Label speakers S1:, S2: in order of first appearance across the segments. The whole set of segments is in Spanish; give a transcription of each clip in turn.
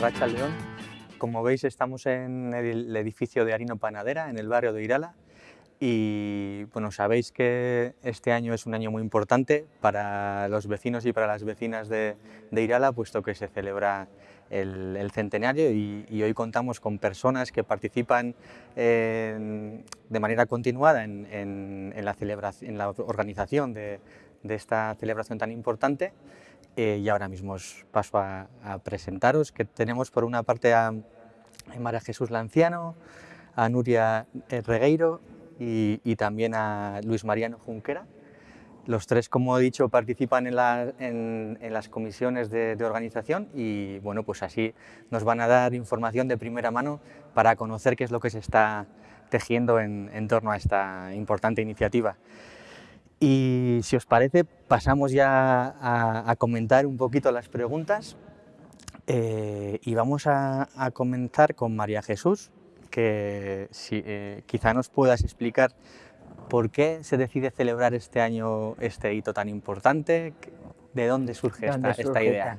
S1: Arracha León. Como veis estamos en el edificio de Harino Panadera, en el barrio de Irala, y bueno, sabéis que este año es un año muy importante para los vecinos y para las vecinas de, Irala, puesto que se celebra el, centenario. Y, hoy contamos con personas que participan de manera continuada en, la celebración, en la organización de, esta celebración tan importante eh, y ahora mismo os paso a, presentaros que tenemos por una parte a, María Jesús Lanciano, a Nuria Regueiro y, también a Luis Mariano Junquera. Los tres, como he dicho, participan en, las comisiones de, organización y bueno, pues así nos van a dar información de primera mano para conocer qué es lo que se está tejiendo en, torno a esta importante iniciativa. Y si os parece, pasamos ya a, comentar un poquito las preguntas. Eh, y vamos a, a comenzar con María Jesús, que si, eh, quizá nos puedas explicar por qué se decide celebrar este año este hito tan importante, de dónde surge, esta, idea.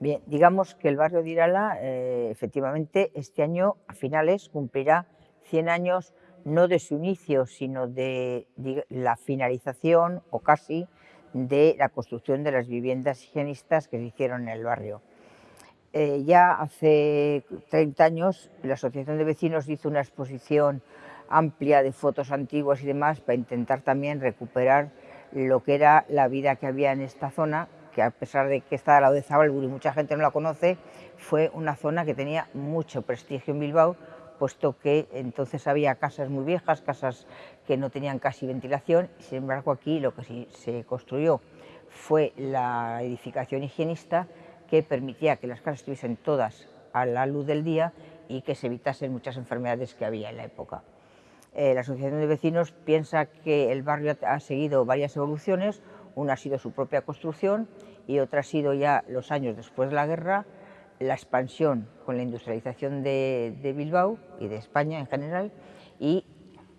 S2: Bien, digamos que el barrio de Irala, eh, efectivamente, este año a finales cumplirá 100 años no de su inicio, sino de, la finalización, o casi, de la construcción de las viviendas higienistas que se hicieron en el barrio. Eh, ya hace 30 años la Asociación de Vecinos hizo una exposición amplia de fotos antiguas y demás para intentar también recuperar lo que era la vida que había en esta zona, que a pesar de que está al lado de Zabalburu y mucha gente no la conoce, fue una zona que tenía mucho prestigio en Bilbao, puesto que entonces había casas muy viejas, casas que no tenían casi ventilación, sin embargo aquí lo que se construyó fue la edificación higienista que permitía que las casas estuviesen todas a la luz del día y que se evitasen muchas enfermedades que había en la época. Eh, la Asociación de Vecinos piensa que el barrio ha seguido varias evoluciones, una ha sido su propia construcción y otra ha sido ya los años después de la guerra, la expansión con la industrialización de, Bilbao y de España en general y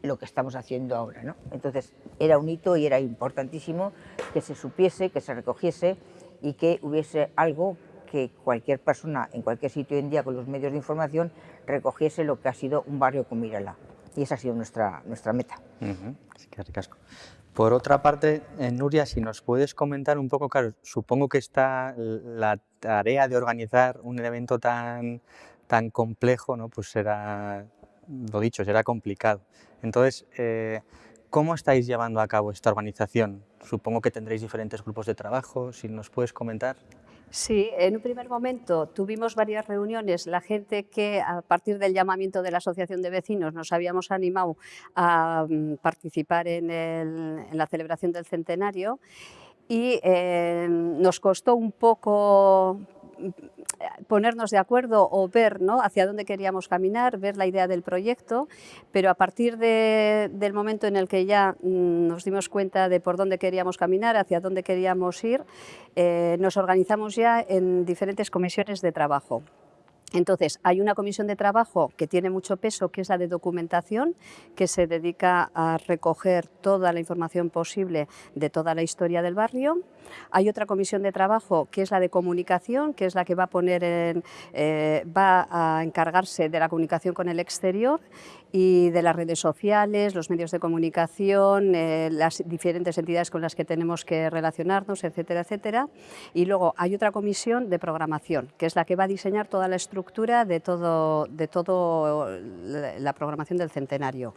S2: lo que estamos haciendo ahora. ¿no? Entonces era un hito y era importantísimo que se supiese, que se recogiese y que hubiese algo que cualquier persona en cualquier sitio hoy en día con los medios de información recogiese lo que ha sido un barrio como Irala. Y esa ha sido nuestra, nuestra meta.
S1: Por otra parte, eh, Nuria, si nos puedes comentar un poco, claro, supongo que está la tarea de organizar un evento tan, tan complejo, ¿no? pues será, lo dicho, será complicado. Entonces, eh, ¿cómo estáis llevando a cabo esta organización? Supongo que tendréis diferentes grupos de trabajo, si nos puedes comentar.
S3: Sí, en un primer momento tuvimos varias reuniones, la gente que a partir del llamamiento de la Asociación de Vecinos nos habíamos animado a mm, participar en, la celebración del centenario y eh, nos costó un poco ponernos de acuerdo o ver ¿no? hacia dónde queríamos caminar, ver la idea del proyecto, pero a partir del momento en el que ya mm, nos dimos cuenta de por dónde queríamos caminar, hacia dónde queríamos ir, eh, nos organizamos ya en diferentes comisiones de trabajo. Entonces, hay una comisión de trabajo que tiene mucho peso, que es la de documentación, que se dedica a recoger toda la información posible de toda la historia del barrio. Hay otra comisión de trabajo que es la de comunicación, que es la que va a, eh, encargarse de la comunicación con el exterior y de las redes sociales, los medios de comunicación, eh, las diferentes entidades con las que tenemos que relacionarnos, etcétera, etcétera. Y luego hay otra comisión de programación, que es la que va a diseñar toda la estructura de todo, de todo la programación del centenario.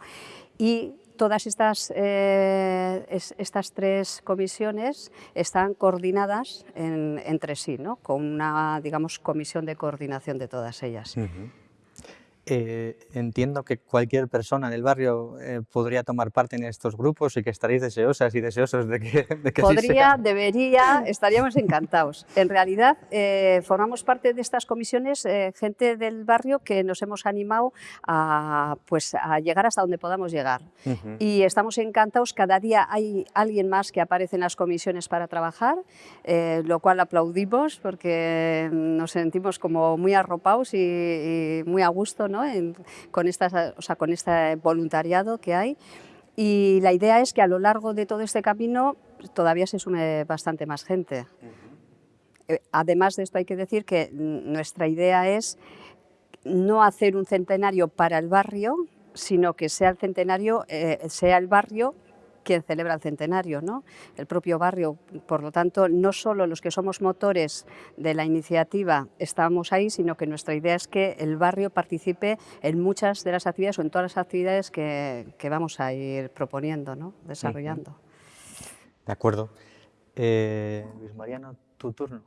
S3: Y todas estas, eh, estas tres comisiones están coordinadas entre sí, ¿no? con una digamos, comisión de coordinación de todas ellas.
S1: Eh, entiendo que cualquier persona del barrio eh, podría tomar parte en estos grupos y que estaréis deseosas y deseosos de que, de que
S3: Podría, debería, estaríamos encantados. En realidad, eh, formamos parte de estas comisiones gente del barrio que nos hemos animado a, pues, a llegar hasta donde podamos llegar. Y estamos encantados, cada día hay alguien más que aparece en las comisiones para trabajar, lo cual aplaudimos porque nos sentimos como muy arropados y, y muy a gusto con, estas, o sea, con este voluntariado que hay. Y la idea es que a lo largo de todo este camino todavía se sume bastante más gente. Eh, además de esto hay que decir que nuestra idea es no hacer un centenario para el barrio, sino que sea el centenario, eh, sea el barrio quien celebra el centenario, ¿no? el propio barrio. Por lo tanto, no solo los que somos motores de la iniciativa estamos ahí, sino que nuestra idea es que el barrio participe en muchas de las actividades o en todas las actividades que, vamos a ir proponiendo, ¿no? desarrollando.
S1: De acuerdo. Eh, Luis Mariano, tu turno.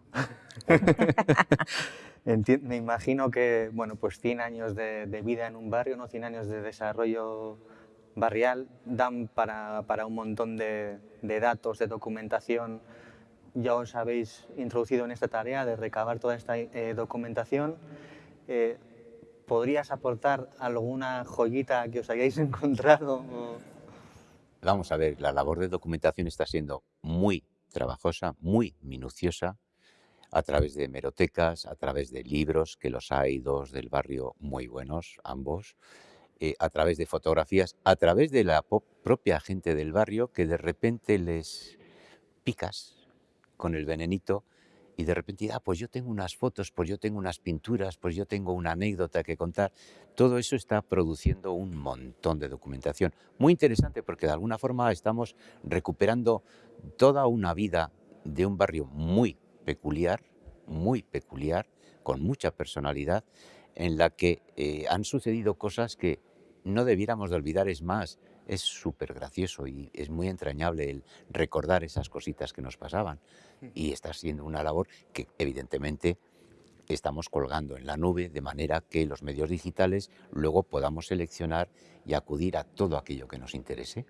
S1: me imagino que, bueno, pues 100 años de, vida en un barrio, ¿no? 100 años de desarrollo barrial dan para, un montón de, datos, de documentación. Ya os habéis introducido en esta tarea de recabar toda esta eh, documentación. Eh, ¿Podrías aportar alguna joyita que os hayáis encontrado?
S4: Vamos a ver, la labor de documentación está siendo muy trabajosa, muy minuciosa, a través de hemerotecas, a través de libros, que los hay dos del barrio muy buenos, ambos, eh, a través de fotografías, a través de la propia gente del barrio que de repente les picas con el venenito y de repente, ah, pues yo tengo unas fotos, pues yo tengo unas pinturas, pues yo tengo una anécdota que contar. Todo eso está produciendo un montón de documentación. Muy interesante porque de alguna forma estamos recuperando toda una vida de un barrio muy peculiar, muy peculiar, con mucha personalidad, en la que eh, han sucedido cosas que no debiéramos de olvidar. Es más, es súper gracioso y es muy entrañable el recordar esas cositas que nos pasaban. Y está siendo una labor que evidentemente estamos colgando en la nube de manera que los medios digitales luego podamos seleccionar y acudir a todo aquello que nos interese.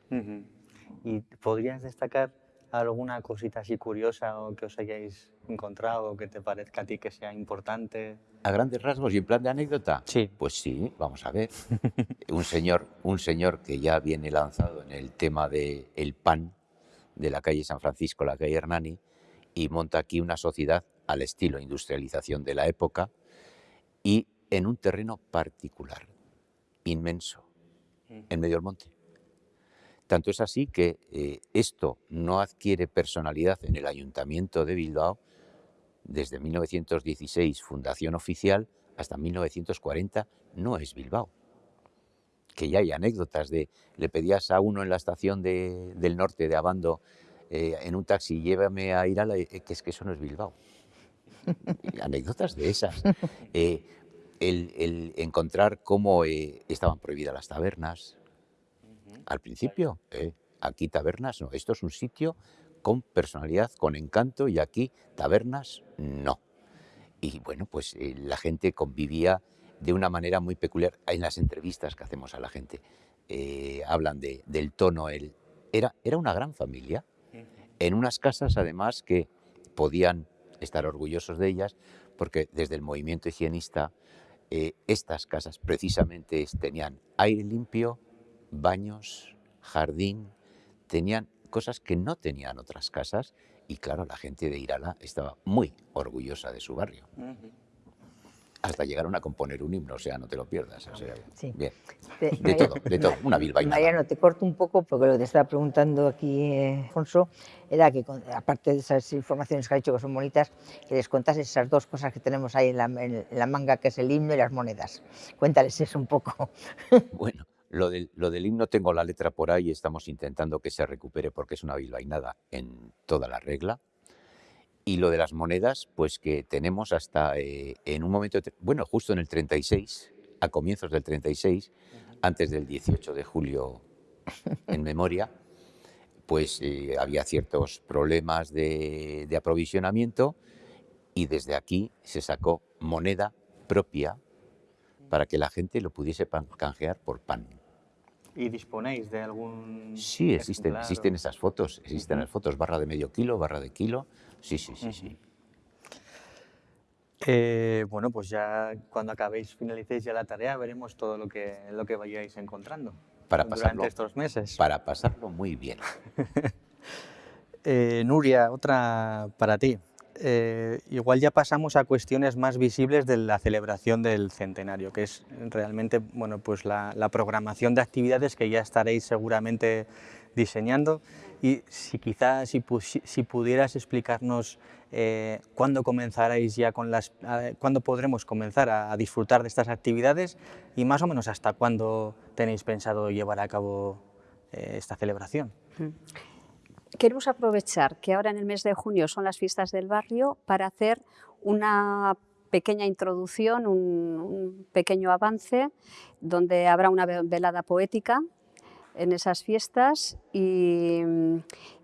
S1: ¿Y podrías destacar alguna cosita así curiosa o que os hayáis encontrado o que te parezca a ti que sea importante?
S4: A grandes rasgos y en plan de anécdota.
S1: Sí.
S4: Pues sí, vamos a ver. un señor, un señor que ya viene lanzado en el tema del el pan de la calle San Francisco, la calle Hernani, y monta aquí una sociedad al estilo industrialización de la época y en un terreno particular, inmenso, mm. en medio del monte. Tanto es así que eh, esto no adquiere personalidad en el Ayuntamiento de Bilbao desde 1916, fundación oficial, hasta 1940, no es Bilbao. Que ya hay anécdotas de, le pedías a uno en la estación del norte de Abando, eh, en un taxi, llévame a Irala, eh, que es que eso no es Bilbao. anécdotas de esas. el, encontrar cómo estaban prohibidas las tabernas, al principio, eh, aquí tabernas no, esto es un sitio con personalidad, con encanto y aquí tabernas no. Y bueno, pues eh, la gente convivía de una manera muy peculiar. En las entrevistas que hacemos a la gente eh, hablan de, del tono. El, era, era una gran familia, en unas casas además que podían estar orgullosos de ellas, porque desde el movimiento higienista estas casas precisamente tenían aire limpio, baños, jardín, tenían cosas que no tenían otras casas y claro, la gente de Irala estaba muy orgullosa de su barrio. Hasta llegaron a componer un himno, o sea, no te lo pierdas. bien. De, todo, de todo, una bilbaína.
S2: Mariano, te corto un poco porque lo que te estaba preguntando aquí, eh, Alfonso, era que aparte de esas informaciones que ha dicho que son bonitas, que les contas esas dos cosas que tenemos ahí en la, en la manga, que es el himno y las monedas. Cuéntales eso un poco.
S4: Bueno, lo del, lo del, himno tengo la letra por ahí, estamos intentando que se recupere porque es una bilbainada en toda la regla. Y lo de las monedas, pues que tenemos hasta eh, en un momento, bueno, justo en el 36, a comienzos del 36, antes del 18 de julio en memoria, pues eh, había ciertos problemas de, de aprovisionamiento y desde aquí se sacó moneda propia para que la gente lo pudiese canjear por pan.
S1: ¿Y disponéis de algún...?
S4: Sí, existen, existen esas fotos, existen las fotos, barra de medio kilo, barra de kilo, sí, sí, sí, sí.
S1: Eh, bueno, pues ya cuando acabéis, finalicéis ya la tarea, veremos todo lo que, lo que vayáis encontrando
S4: para
S1: durante estos meses.
S4: Para pasarlo muy bien.
S1: Eh, Nuria, otra para ti. Eh, igual ya pasamos a cuestiones más visibles de la celebración del centenario, que es realmente bueno, pues la, programación de actividades que ya estaréis seguramente diseñando. Y si quizás si, si, pudieras explicarnos eh, cuándo comenzaréis ya con las, cuándo podremos comenzar a, disfrutar de estas actividades y más o menos hasta cuándo tenéis pensado llevar a cabo eh, esta celebración.
S3: Queremos aprovechar que ahora en el mes de junio son las fiestas del barrio para hacer una pequeña introducción, un, pequeño avance, donde habrá una velada poética en esas fiestas y,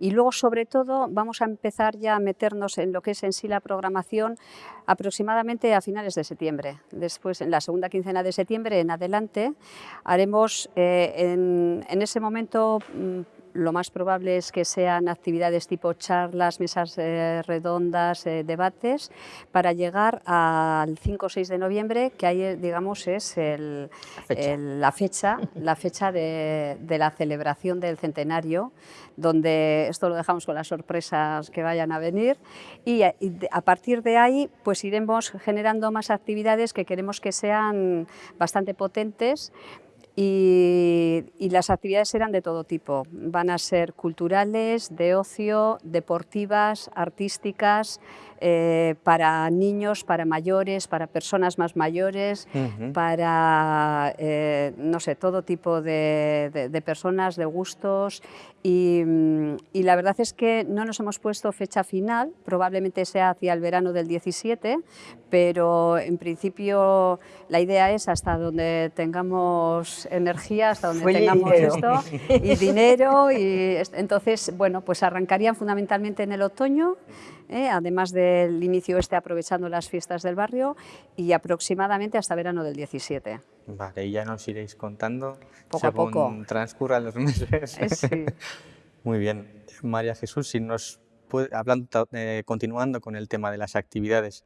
S3: luego sobre todo vamos a empezar ya a meternos en lo que es en sí la programación aproximadamente a finales de septiembre. Después, en la segunda quincena de septiembre en adelante, haremos eh, en, ese momento mm, lo más probable es que sean actividades tipo charlas, mesas eh, redondas, eh, debates, para llegar al 5 o 6 de noviembre, que ahí, digamos, es la fecha, la fecha, de, la celebración del centenario, donde esto lo dejamos con las sorpresas que vayan a venir, y, a partir de ahí pues iremos generando más actividades que queremos que sean bastante potentes, y, las actividades serán de todo tipo. Van a ser culturales, de ocio, deportivas, artísticas, eh, para niños, para mayores, para personas más mayores, para, eh, no sé, todo tipo de, personas, de gustos. Y, y, la verdad es que no nos hemos puesto fecha final, probablemente sea hacia el verano del 17, pero en principio la idea es hasta donde tengamos energía, hasta donde tengamos esto, y dinero, y entonces, bueno, pues arrancarían fundamentalmente en el otoño, ¿eh? además del inicio este aprovechando las fiestas del barrio y aproximadamente hasta verano del 17.
S1: Vale, y ya nos iréis contando
S3: poco a poco.
S1: transcurran los meses.
S3: Eh,
S1: Muy bien. María Jesús, si nos hablando, eh, continuando con el tema de las actividades,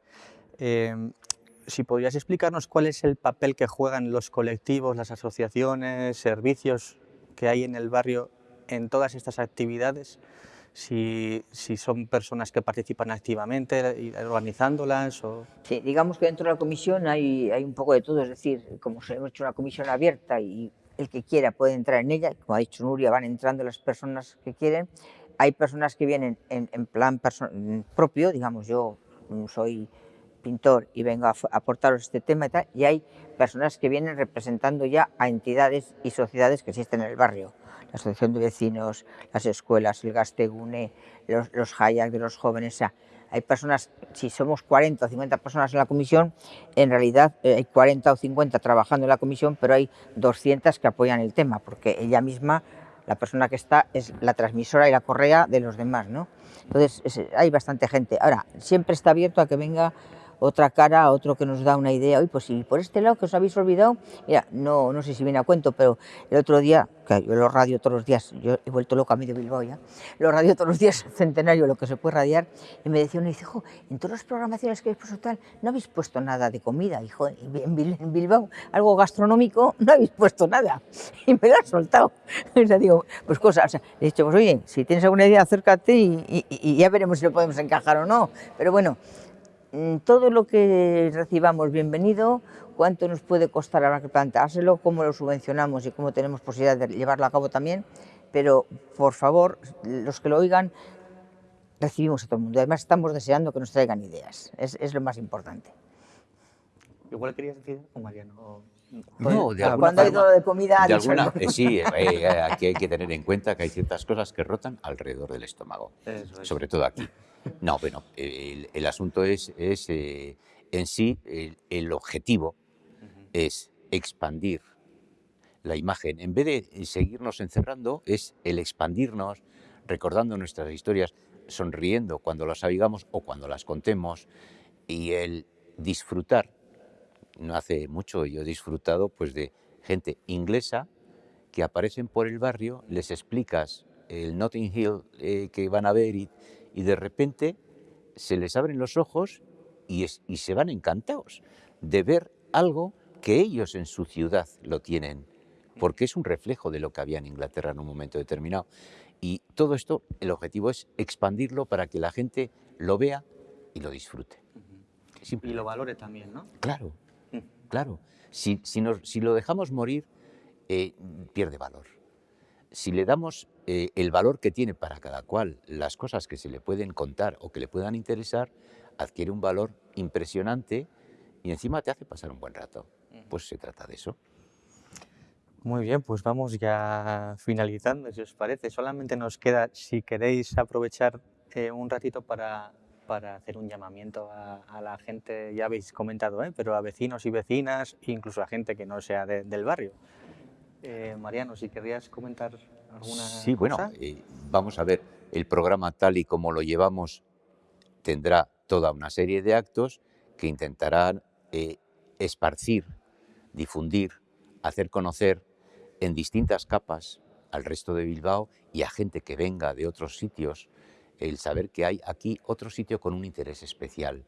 S1: si podrías explicarnos cuál es el papel que juegan los colectivos, las asociaciones, servicios que hay en el barrio en todas estas actividades si, si, son personas que participan activamente organizándolas. O...
S2: Sí, digamos que dentro de la comisión hay, hay un poco de todo, es decir, como hemos hecho una comisión abierta y el que quiera puede entrar en ella, como ha dicho Nuria, van entrando las personas que quieren. Hay personas que vienen en, en plan propio, digamos, yo soy pintor y vengo a aportaros este tema y tal, y hay personas que vienen representando ya a entidades y sociedades que existen en el barrio la asociación de vecinos, las escuelas, el Gastegune, los, los de los jóvenes. O sea, hay personas, si somos 40 o 50 personas en la comisión, en realidad eh, hay 40 o 50 trabajando en la comisión, pero hay 200 que apoyan el tema, porque ella misma, la persona que está, es la transmisora y la correa de los demás, ¿no? Entonces, hay bastante gente. Ahora, siempre está abierto a que venga otra cara, otro que nos da una idea, y pues si por este lado que os habéis olvidado, mira, no, no sé si viene a cuento, pero el otro día, que yo lo radio todos los días, yo he vuelto loca a medio Bilbao ya, lo radio todos los días, centenario, lo que se puede radiar, y me decía uno, dice, hijo, en todas las programaciones que habéis puesto tal, no habéis puesto nada de comida, hijo, en Bilbao, algo gastronómico, no habéis puesto nada, y me lo ha soltado. O sea, digo, pues cosas, o sea, he dicho, pues oye, si tienes alguna idea, acércate y, y ya veremos si lo podemos encajar o no, pero bueno, todo lo que recibamos bienvenido, cuánto nos puede costar habrá que planteárselo, cómo lo subvencionamos y cómo tenemos posibilidad de llevarlo a cabo también, pero por favor, los que lo oigan, recibimos a todo el mundo. Además estamos deseando que nos traigan ideas, es, lo más importante.
S1: Igual querías decir, o Mariano...
S2: No, de Cuando hay todo de comida...
S4: De alguna, eh, sí, eh, eh, aquí hay que tener en cuenta que hay ciertas cosas que rotan alrededor del estómago, sobre todo aquí. No, bueno, el, asunto es, eh, en sí, el, objetivo es expandir la imagen. En vez de seguirnos encerrando, es el expandirnos, recordando nuestras historias, sonriendo cuando las oigamos o cuando las contemos, y el disfrutar. No hace mucho yo he disfrutado pues, de gente inglesa que aparecen por el barrio, les explicas el Notting Hill eh, que van a ver y, y de repente se les abren los ojos y, se van encantados de ver algo que ellos en su ciudad lo tienen, porque es un reflejo de lo que había en Inglaterra en un momento determinado. Y todo esto, el objetivo es expandirlo para que la gente lo vea y lo disfrute.
S1: Y lo valore también, ¿no?
S4: Claro, mm. claro. Si, si, lo dejamos morir, eh, pierde valor. Si le damos eh, el valor que tiene para cada cual las cosas que se le pueden contar o que le puedan interesar, adquiere un valor impresionante y encima te hace pasar un buen rato. Pues se trata de eso.
S1: Muy bien, pues vamos ya finalizando, si os parece. Solamente nos queda, si queréis aprovechar eh, un ratito para, para, hacer un llamamiento a, a, la gente, ya habéis comentado, ¿eh? pero a vecinos y vecinas, incluso a gente que no sea de, del barrio. Eh, Mariano, si querrías comentar alguna
S4: Sí, bueno, eh, vamos a ver, el programa tal y como lo llevamos tendrá toda una serie de actos que intentarán eh, esparcir, difundir, hacer conocer en distintas capas al resto de Bilbao y a gente que venga de otros sitios, el saber que hay aquí otro sitio con un interés especial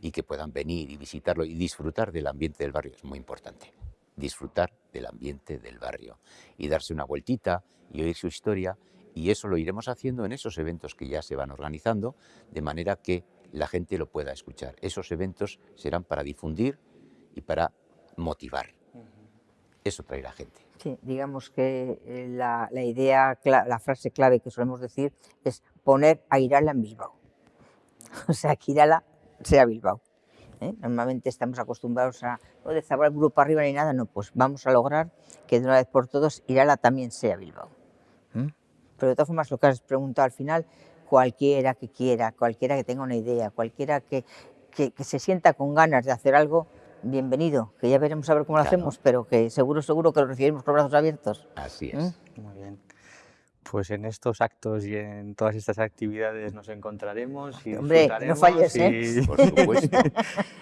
S4: y que puedan venir y visitarlo y disfrutar del ambiente del barrio es muy importante. Disfrutar del ambiente del barrio y darse una vueltita y oír su historia y eso lo iremos haciendo en esos eventos que ya se van organizando de manera que la gente lo pueda escuchar. Esos eventos serán para difundir y para motivar. Eso traerá gente.
S2: Sí, digamos que eh, la, la idea, la frase clave que solemos decir es poner a Irala en Bilbao. O sea, que Irala sea Bilbao. ¿Eh? Normalmente estamos acostumbrados a no de Zabal grupo arriba ni nada, no, pues vamos a lograr que de una vez por todos Irala también sea Bilbao. ¿m? Pero de todas formas, lo que has preguntado al final, cualquiera que quiera, cualquiera que tenga una idea, cualquiera que, que, que se sienta con ganas de hacer algo, bienvenido, que ya veremos a ver cómo lo
S4: Claro.
S2: hacemos, pero que seguro, seguro que lo recibiremos con brazos abiertos.
S4: Así es.
S2: ¿Mm?
S1: Muy bien. Pues en estos actos y en todas estas actividades nos encontraremos y
S2: Hombre, no falles, ¿eh?
S1: y-
S4: Por supuesto.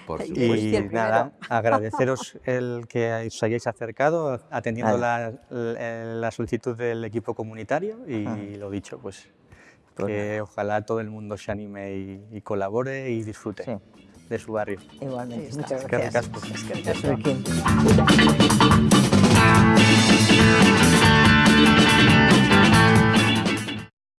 S4: Por
S2: Y-
S4: supuesto.
S1: Y nada, agradeceros el que os hayáis acercado atendiendo la, la- solicitud del equipo comunitario y
S2: Ah.
S1: lo dicho, pues
S2: Pues
S1: que ojalá todo el mundo se anime y, y colabore y disfrute
S2: Sí.
S1: de su barrio.
S2: Igualmente, muchas
S1: Eskerrik
S2: gracias.
S1: asko.
S2: Zuekin.